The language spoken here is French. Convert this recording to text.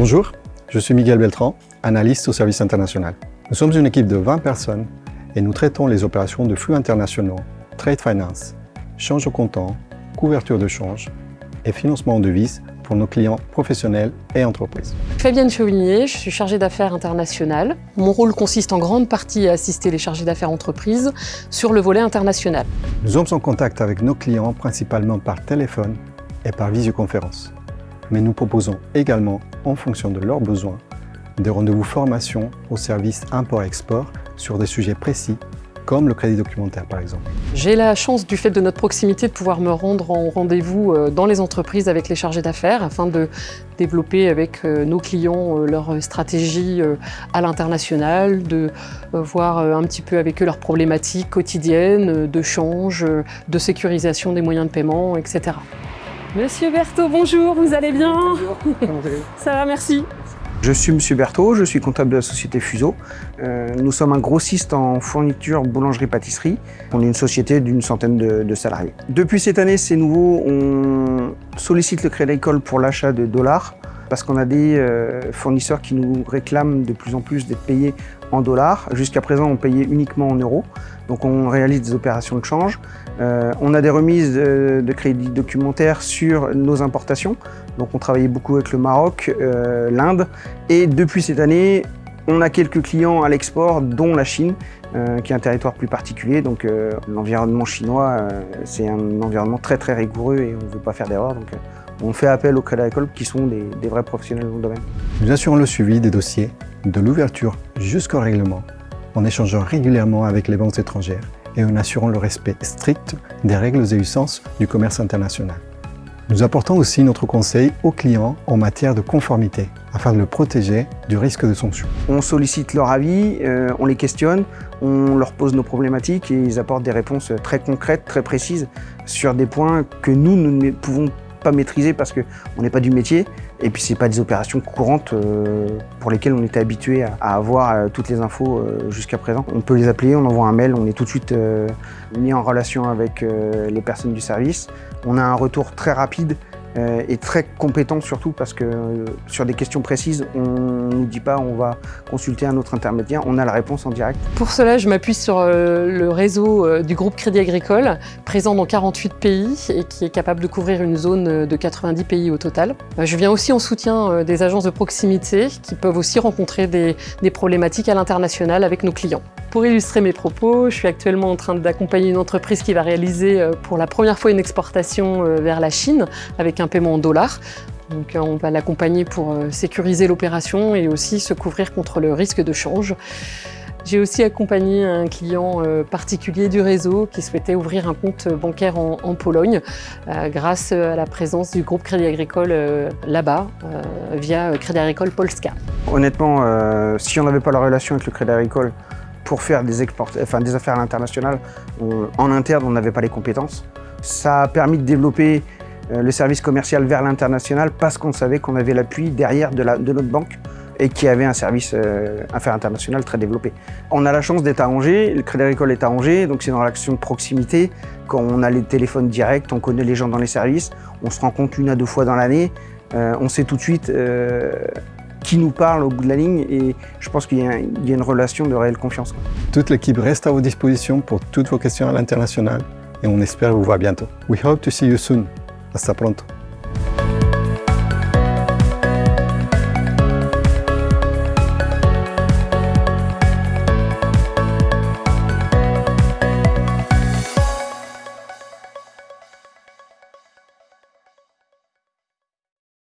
Bonjour, je suis Miguel Beltran, analyste au service international. Nous sommes une équipe de 20 personnes et nous traitons les opérations de flux internationaux, trade finance, change au comptant, couverture de change et financement en devises pour nos clients professionnels et entreprises. Fabienne Chauvigné, je suis chargée d'affaires internationales. Mon rôle consiste en grande partie à assister les chargés d'affaires entreprises sur le volet international. Nous sommes en contact avec nos clients principalement par téléphone et par visioconférence. Mais nous proposons également, en fonction de leurs besoins, des rendez-vous formation au service import-export sur des sujets précis comme le crédit documentaire par exemple. J'ai la chance du fait de notre proximité de pouvoir me rendre en rendez-vous euh, dans les entreprises avec les chargés d'affaires afin de développer avec euh, nos clients euh, leur stratégie à l'international, de voir un petit peu avec eux leurs problématiques quotidiennes de change, de sécurisation des moyens de paiement, etc. Monsieur Berthaud, bonjour, vous allez bien Bonjour, comment allez-vous Ça va, merci. Je suis Monsieur Berthaud, je suis comptable de la société Fuseau. Euh, nous sommes un grossiste en fourniture boulangerie-pâtisserie. On est une société d'une centaine de, salariés. Depuis cette année, c'est nouveau, on sollicite le Crédit Agricole pour l'achat de dollars parce qu'on a des euh, fournisseurs qui nous réclament de plus en plus d'être payés en dollars. Jusqu'à présent, on payait uniquement en euros. Donc on réalise des opérations de change. Euh, on a des remises de, crédits documentaires sur nos importations. Donc on travaillait beaucoup avec le Maroc, euh, l'Inde. Et depuis cette année, on a quelques clients à l'export, dont la Chine, qui est un territoire plus particulier. Donc l'environnement chinois, c'est un environnement très très rigoureux et on ne veut pas faire d'erreur. Donc on fait appel aux crédits agricoles qui sont des, vrais professionnels dans le domaine. Nous assurons le suivi des dossiers, de l'ouverture jusqu'au règlement, en échangeant régulièrement avec les banques étrangères et en assurant le respect strict des règles et usances du commerce international. Nous apportons aussi notre conseil aux clients en matière de conformité, afin de le protéger du risque de sanction. On sollicite leur avis, euh, on les questionne, on leur pose nos problématiques et ils apportent des réponses très concrètes, très précises sur des points que nous, nous ne pouvons pas maîtriser parce qu'on n'est pas du métier et puis c'est pas des opérations courantes euh, pour lesquelles on était habitué à, avoir euh, toutes les infos euh, jusqu'à présent. On peut les appeler, on envoie un mail, on est tout de suite mis en relation avec les personnes du service. On a un retour très rapide et très compétent surtout parce que euh, sur des questions précises, on ne nous dit pas on va consulter un autre intermédiaire, on a la réponse en direct. Pour cela, je m'appuie sur euh, le réseau du groupe Crédit Agricole, présent dans 48 pays et qui est capable de couvrir une zone de 90 pays au total. Je viens aussi en soutien des agences de proximité qui peuvent aussi rencontrer des, des problématiques à l'international avec nos clients. Pour illustrer mes propos, je suis actuellement en train d'accompagner une entreprise qui va réaliser pour la première fois une exportation vers la Chine avec un paiement en dollars. Donc euh, on va l'accompagner pour euh, sécuriser l'opération et aussi se couvrir contre le risque de change. J'ai aussi accompagné un client euh, particulier du réseau qui souhaitait ouvrir un compte bancaire en, Pologne grâce à la présence du groupe Crédit Agricole là-bas via Crédit Agricole Polska. Honnêtement, si on n'avait pas la relation avec le Crédit Agricole pour faire des, des affaires à l'international, en interne on n'avait pas les compétences. Ça a permis de développer le service commercial vers l'international parce qu'on savait qu'on avait l'appui derrière de, notre banque et qui avait un service euh, affaires internationales très développé. On a la chance d'être à Angers, le Crédit Agricole est à Angers, donc c'est dans l'action de proximité. Quand on a les téléphones directs, on connaît les gens dans les services, on se rencontre une à deux fois dans l'année, euh, on sait tout de suite qui nous parle au bout de la ligne et je pense qu'il y, y, a une relation de réelle confiance. Toute l'équipe reste à vos dispositions pour toutes vos questions à l'international et on espère vous voir bientôt. We hope to see you soon. Hasta pronto.